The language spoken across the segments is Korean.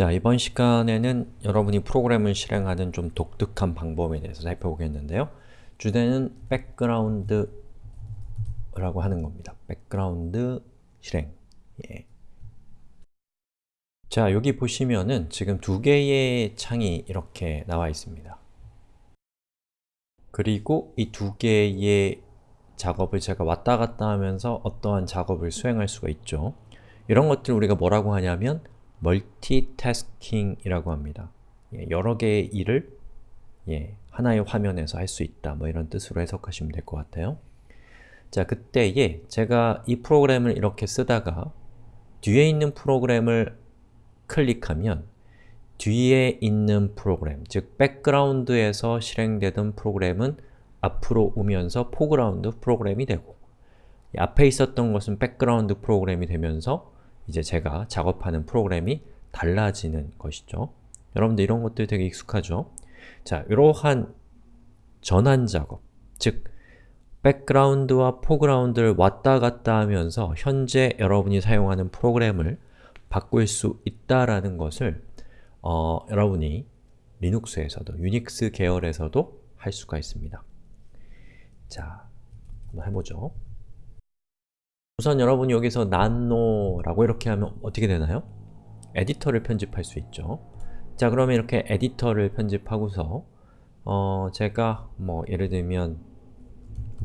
자, 이번 시간에는 여러분이 프로그램을 실행하는 좀 독특한 방법에 대해서 살펴보겠는데요. 주제는 background라고 하는 겁니다. background 실행. 예. 자, 여기 보시면은 지금 두 개의 창이 이렇게 나와 있습니다. 그리고 이 두 개의 작업을 제가 왔다 갔다 하면서 어떠한 작업을 수행할 수가 있죠. 이런 것들 우리가 뭐라고 하냐면 multitasking이라고 합니다. 예, 여러 개의 일을 예, 하나의 화면에서 할 수 있다 뭐 이런 뜻으로 해석하시면 될 것 같아요. 자, 그때에 제가 이 프로그램을 이렇게 쓰다가 뒤에 있는 프로그램을 클릭하면 뒤에 있는 프로그램, 즉 background에서 실행되던 프로그램은 앞으로 오면서 foreground 프로그램이 되고 앞에 있었던 것은 background 프로그램이 되면서 이제 제가 작업하는 프로그램이 달라지는 것이죠. 여러분들 이런 것들 되게 익숙하죠? 자, 이러한 전환 작업, 즉 background와 foreground를 왔다 갔다 하면서 현재 여러분이 사용하는 프로그램을 바꿀 수 있다라는 것을 어, 여러분이 리눅스에서도, 유닉스 계열에서도 할 수가 있습니다. 자, 한번 해보죠. 우선 여러분이 여기서 nano라고 이렇게 하면 어떻게 되나요? 에디터를 편집할 수 있죠. 자 그러면 이렇게 에디터를 편집하고서 어 제가 뭐 예를 들면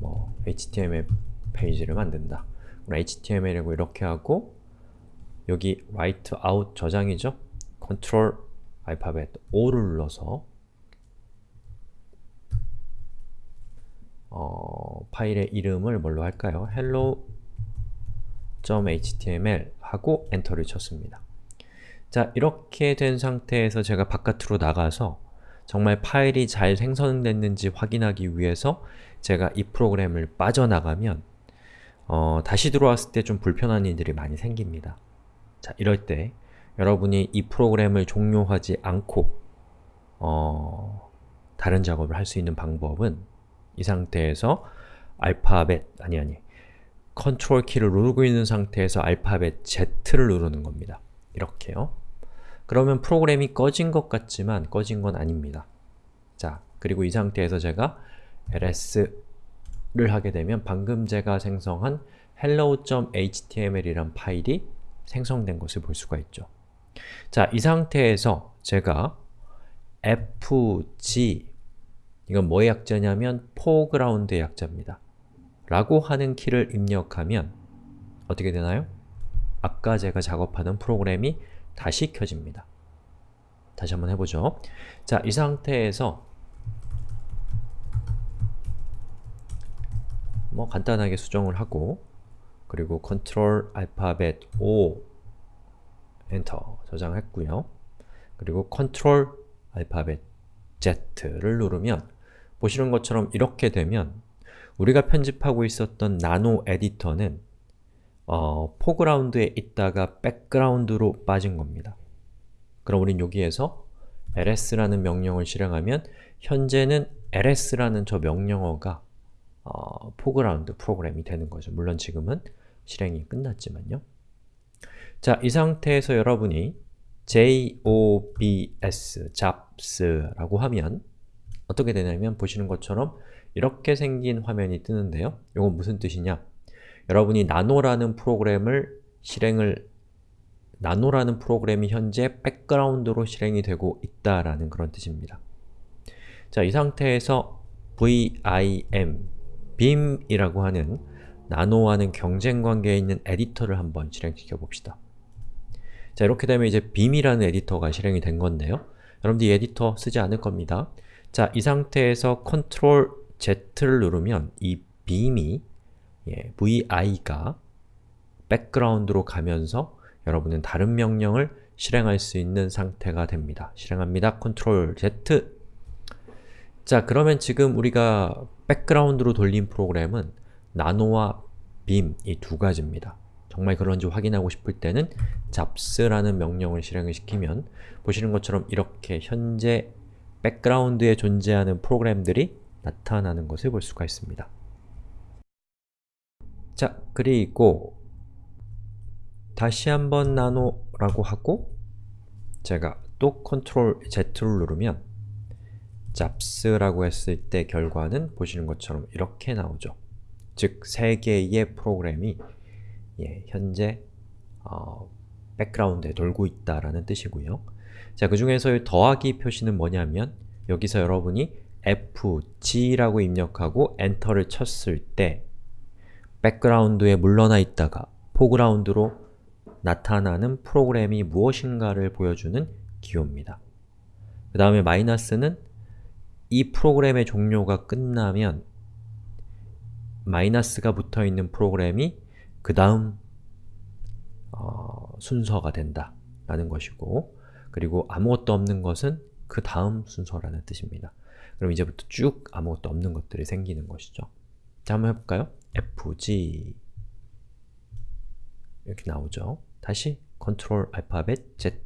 뭐 HTML 페이지를 만든다. HTML이라고 이렇게 하고 여기 write out 저장이죠? 컨트롤 알파벳 O를 눌러서 어, 파일의 이름을 뭘로 할까요? hello .html 하고 엔터를 쳤습니다. 자, 이렇게 된 상태에서 제가 바깥으로 나가서 정말 파일이 잘 생성됐는지 확인하기 위해서 제가 이 프로그램을 빠져나가면 어, 다시 들어왔을 때 좀 불편한 일들이 많이 생깁니다. 자, 이럴 때 여러분이 이 프로그램을 종료하지 않고 어, 다른 작업을 할 수 있는 방법은 이 상태에서 알파벳, 아니 아니 컨트롤 키를 누르고 있는 상태에서 알파벳 Z를 누르는 겁니다. 이렇게요. 그러면 프로그램이 꺼진 것 같지만 꺼진 건 아닙니다. 자, 그리고 이 상태에서 제가 ls를 하게 되면 방금 제가 생성한 hello.html이란 파일이 생성된 것을 볼 수가 있죠. 자, 이 상태에서 제가 fg 이건 뭐의 약자냐면 foreground의 약자입니다. 라고 하는 키를 입력하면 어떻게 되나요? 아까 제가 작업하던 프로그램이 다시 켜집니다. 다시 한번 해보죠. 자, 이 상태에서 뭐 간단하게 수정을 하고 그리고 컨트롤 알파벳 O enter 저장했고요. 그리고 컨트롤 알파벳 Z를 누르면 보시는 것처럼 이렇게 되면 우리가 편집하고 있었던 나노 에디터는 어, foreground에 있다가 background로 빠진 겁니다. 그럼 우린 여기에서 ls라는 명령을 실행하면 현재는 ls라는 저 명령어가 어, foreground 프로그램이 되는 거죠. 물론 지금은 실행이 끝났지만요. 자, 이 상태에서 여러분이 jobs, jobs라고 하면 어떻게 되냐면 보시는 것처럼 이렇게 생긴 화면이 뜨는데요. 이건 무슨 뜻이냐? 여러분이 nano라는 프로그램을 실행을 nano라는 프로그램이 현재 background로 실행이 되고 있다라는 그런 뜻입니다. 자, 이 상태에서 vim, vim이라고 하는 nano와는 경쟁 관계에 있는 에디터를 한번 실행시켜 봅시다. 자, 이렇게 되면 이제 vim이라는 에디터가 실행이 된 건데요. 여러분들 이 에디터 쓰지 않을 겁니다. 자, 이 상태에서 컨트롤 Z를 누르면 이 vim이 예, vi가 백그라운드로 가면서 여러분은 다른 명령을 실행할 수 있는 상태가 됩니다. 실행합니다. Ctrl Z 자, 그러면 지금 우리가 백그라운드로 돌린 프로그램은 나노와 빔 이 두 가지입니다. 정말 그런지 확인하고 싶을 때는 잡스라는 명령을 실행을 시키면 보시는 것처럼 이렇게 현재 백그라운드에 존재하는 프로그램들이 나타나는 것을 볼 수가 있습니다. 자, 그리고 다시 한번 nano라고 하고 제가 또 컨트롤 Z를 누르면 jobs라고 했을 때 결과는 보시는 것처럼 이렇게 나오죠. 즉, 세 개의 프로그램이 예, 현재 어, 백그라운드에 돌고 있다라는 뜻이고요. 자, 그 중에서의 더하기 표시는 뭐냐면 여기서 여러분이 FG라고 입력하고 엔터를 쳤을 때 백그라운드에 물러나 있다가 foreground로 나타나는 프로그램이 무엇인가를 보여주는 기호입니다. 그 다음에 마이너스는 이 프로그램의 종료가 끝나면 마이너스가 붙어있는 프로그램이 그 다음 어, 순서가 된다 라는 것이고 그리고 아무것도 없는 것은 그 다음 순서라는 뜻입니다. 그럼 이제부터 쭉 아무것도 없는 것들이 생기는 것이죠. 자, 한번 해볼까요? FG 이렇게 나오죠. 다시 컨트롤 알파벳 Z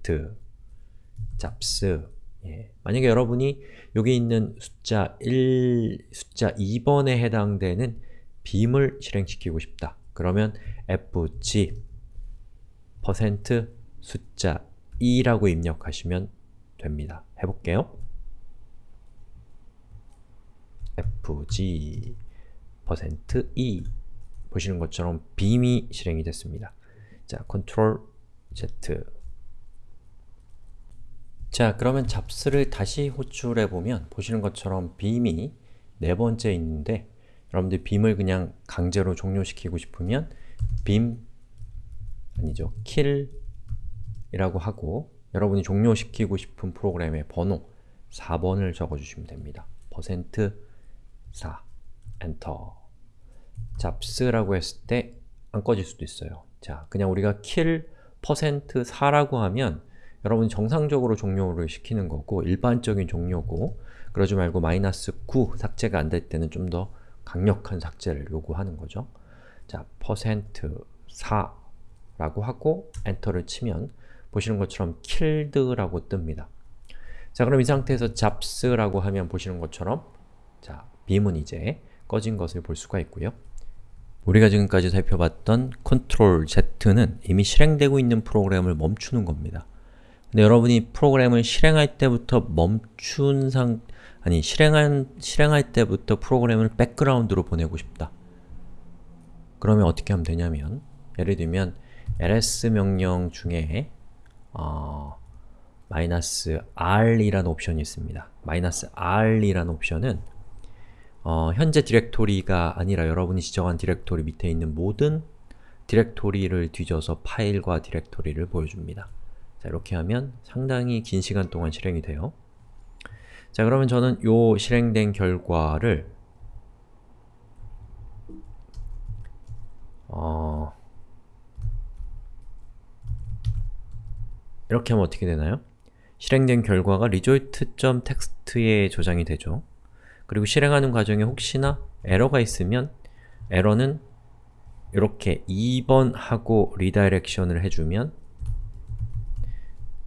잡스 예. 만약에 여러분이 여기 있는 숫자 1, 숫자 2번에 해당되는 빔을 실행시키고 싶다. 그러면 fg 숫자 2라고 입력하시면 됩니다. 해볼게요. Fg 2 보시는 것처럼 빔이 실행이 됐습니다. 자, 컨트롤 Z 자, 그러면 잡스를 다시 호출해 보면 보시는 것처럼 빔이 네 번째 있는데 여러분들 빔을 그냥 강제로 종료시키고 싶으면 빔 아니죠, kill 이라고 하고 여러분이 종료시키고 싶은 프로그램의 번호 4번을 적어주시면 됩니다. 퍼센트 4 엔터 잡스라고 했을 때 안 꺼질 수도 있어요. 자, 그냥 우리가 kill 퍼센트 4라고 하면 여러분이 정상적으로 종료를 시키는 거고 일반적인 종료고 그러지 말고 마이너스 9 삭제가 안 될 때는 좀 더 강력한 삭제를 요구하는 거죠. 자, 퍼센트 4라고 하고 엔터를 치면 보시는 것처럼 killed라고 뜹니다. 자, 그럼 이 상태에서 잡스라고 하면 보시는 것처럼 자, 빔은 이제 꺼진 것을 볼 수가 있고요. 우리가 지금까지 살펴봤던 Ctrl Z는 이미 실행되고 있는 프로그램을 멈추는 겁니다. 근데 여러분이 프로그램을 실행할 때부터 멈춘 상 아니 실행한 실행할 때부터 프로그램을 백그라운드로 보내고 싶다. 그러면 어떻게 하면 되냐면 예를 들면 ls 명령 중에 어, 마이너스 r이라는 옵션이 있습니다. 마이너스 r이라는 옵션은 어, 현재 디렉토리가 아니라 여러분이 지정한 디렉토리 밑에 있는 모든 디렉토리를 뒤져서 파일과 디렉토리를 보여줍니다. 자, 이렇게 하면 상당히 긴 시간 동안 실행이 돼요. 자, 그러면 저는 요 실행된 결과를 어... 이렇게 하면 어떻게 되나요? 실행된 결과가 result.txt에 저장이 되죠. 그리고 실행하는 과정에 혹시나 에러가 있으면 에러는 이렇게 2번 하고 redirection을 해주면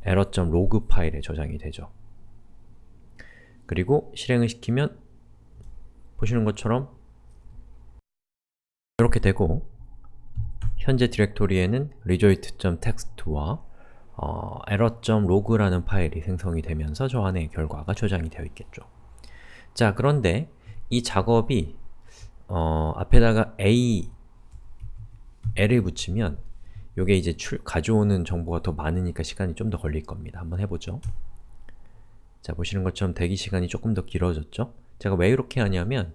error.log 파일에 저장이 되죠. 그리고 실행을 시키면 보시는 것처럼 이렇게 되고 현재 디렉토리에는 result.txt와 어, error.log라는 파일이 생성이 되면서 저 안에 결과가 저장이 되어 있겠죠. 자, 그런데 이 작업이 어, 앞에다가 a, l을 붙이면 요게 이제 출, 가져오는 정보가 더 많으니까 시간이 좀 더 걸릴 겁니다. 한번 해보죠. 자, 보시는 것처럼 대기 시간이 조금 더 길어졌죠? 제가 왜 이렇게 하냐면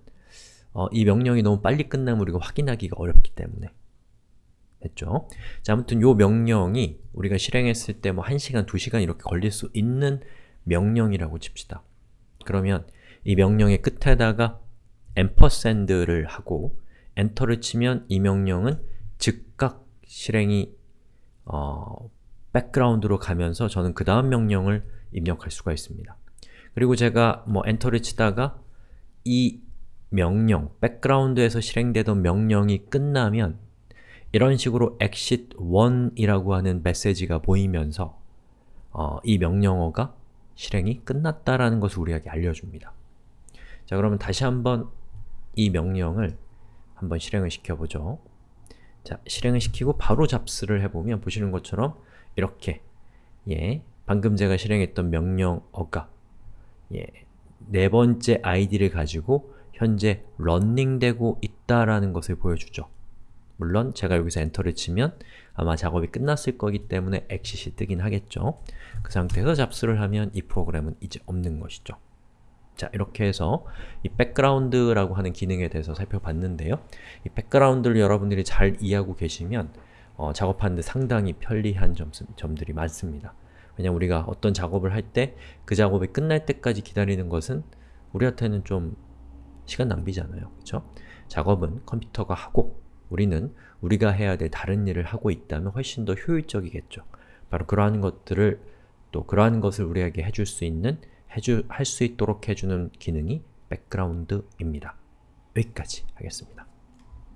어, 이 명령이 너무 빨리 끝나면 우리가 확인하기가 어렵기 때문에 됐죠? 자, 아무튼 요 명령이 우리가 실행했을 때 뭐 1시간, 2시간 이렇게 걸릴 수 있는 명령이라고 칩시다. 그러면 이 명령의 끝에다가 ampersand를 하고 엔터를 치면 이 명령은 즉각 실행이 어, 백그라운드로 가면서 저는 그 다음 명령을 입력할 수가 있습니다. 그리고 제가 뭐 엔터를 치다가 이 명령, 백그라운드에서 실행되던 명령이 끝나면 이런 식으로 exit 1이라고 하는 메시지가 보이면서 어, 이 명령어가 실행이 끝났다라는 것을 우리에게 알려줍니다. 자 그러면 다시 한번 이 명령을 한번 실행을 시켜보죠. 자, 실행을 시키고 바로 잡스를 해보면 보시는 것처럼 이렇게 예, 방금 제가 실행했던 명령 어가 예, 네 번째 id를 가지고 현재 런닝되고 있다라는 것을 보여주죠. 물론 제가 여기서 엔터를 치면 아마 작업이 끝났을 거기 때문에 exit이 뜨긴 하겠죠. 그 상태에서 잡수를 하면 이 프로그램은 이제 없는 것이죠. 자, 이렇게 해서 이 백그라운드라고 하는 기능에 대해서 살펴봤는데요. 이 백그라운드를 여러분들이 잘 이해하고 계시면 어, 작업하는데 상당히 편리한 점, 점들이 많습니다. 왜냐면 우리가 어떤 작업을 할 때 그 작업이 끝날 때까지 기다리는 것은 우리한테는 좀 시간 낭비잖아요. 그렇죠? 작업은 컴퓨터가 하고 우리는 우리가 해야 될 다른 일을 하고 있다면 훨씬 더 효율적이겠죠. 바로 그러한 것들을 또 그러한 것을 우리에게 해줄 수 있는 할 수 있도록 해주는 기능이 백그라운드입니다. 여기까지 하겠습니다.